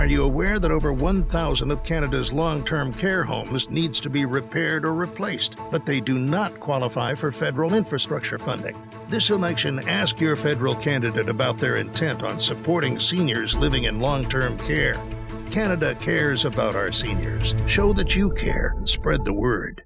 Are you aware that over 1,000 of Canada's long-term care homes needs to be repaired or replaced, but they do not qualify for federal infrastructure funding? This election, ask your federal candidate about their intent on supporting seniors living in long-term care. Canada cares about our seniors. Show that you care and spread the word.